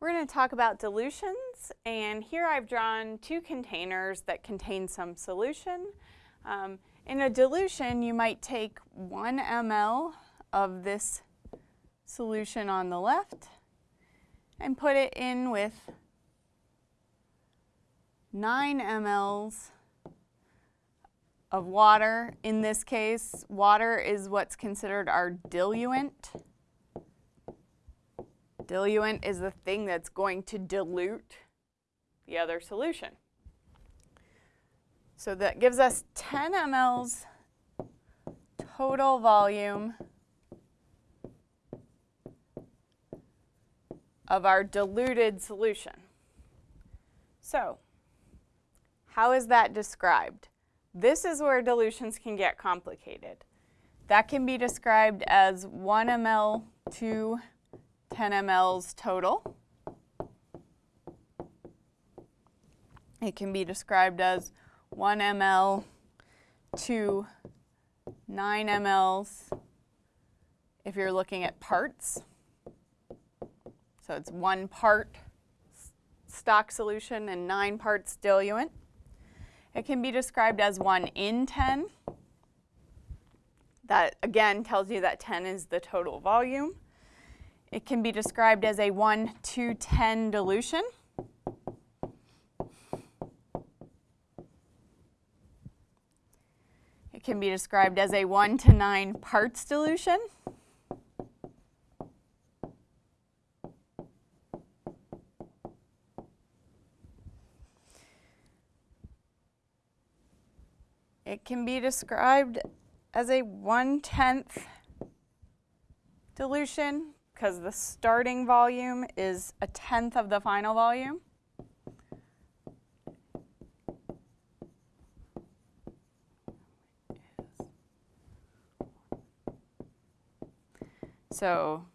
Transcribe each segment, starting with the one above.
We're going to talk about dilutions, and here I've drawn two containers that contain some solution. Um, in a dilution, you might take 1 ml of this solution on the left and put it in with 9 mLs of water. In this case, water is what's considered our diluent diluent is the thing that's going to dilute the other solution. So that gives us 10 mLs total volume of our diluted solution. So how is that described? This is where dilutions can get complicated. That can be described as 1 ml to 10 mLs total. It can be described as 1 ml to 9 mLs if you're looking at parts. So it's one part stock solution and nine parts diluent. It can be described as 1 in 10. That again tells you that 10 is the total volume. It can be described as a 1 to 10 dilution. It can be described as a 1 to 9 parts dilution. It can be described as a 1 tenth dilution because the starting volume is a tenth of the final volume. So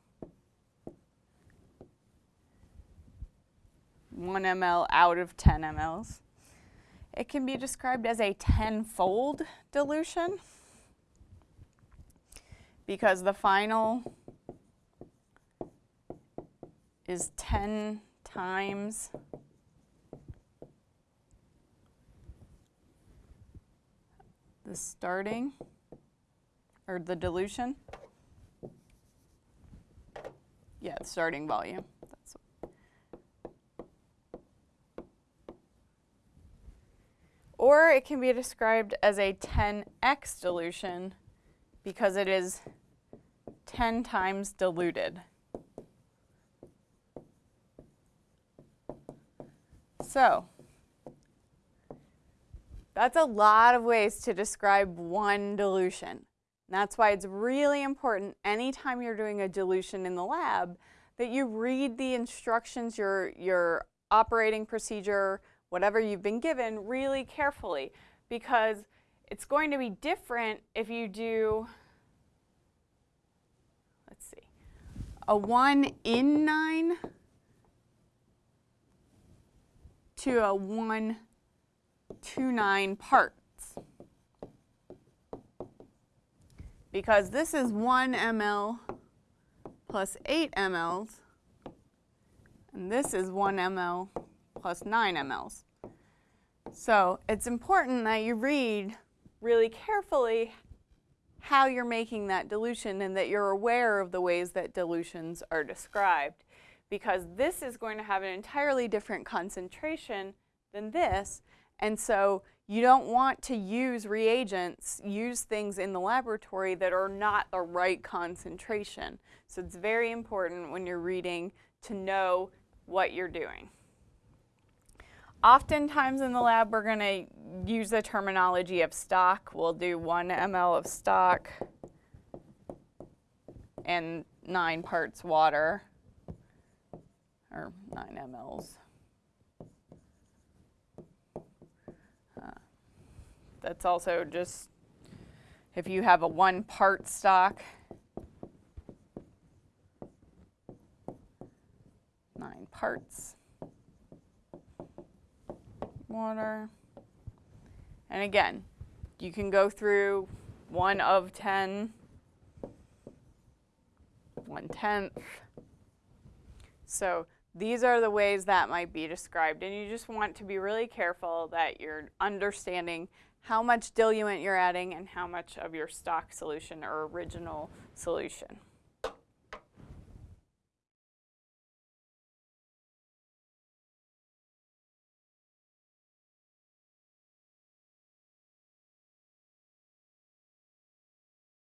1 ml out of 10 mLs. It can be described as a tenfold dilution because the final is 10 times the starting or the dilution. Yeah, the starting volume. That's or it can be described as a 10x dilution because it is 10 times diluted. So that's a lot of ways to describe one dilution. that's why it's really important anytime you're doing a dilution in the lab that you read the instructions, your, your operating procedure, whatever you've been given really carefully because it's going to be different if you do, let's see, a 1 in 9 to a 1 to 9 parts. Because this is 1 ml plus 8 mLs, and this is 1 ml plus 9 mLs. So it's important that you read really carefully how you're making that dilution and that you're aware of the ways that dilutions are described because this is going to have an entirely different concentration than this. And so you don't want to use reagents, use things in the laboratory that are not the right concentration. So it's very important when you're reading to know what you're doing. Oftentimes in the lab, we're going to use the terminology of stock. We'll do 1 ml of stock and 9 parts water or 9 mLs. Uh, that's also just if you have a one part stock, nine parts, water. And again, you can go through one of 10, one tenth. So these are the ways that might be described. And you just want to be really careful that you're understanding how much diluent you're adding and how much of your stock solution or original solution.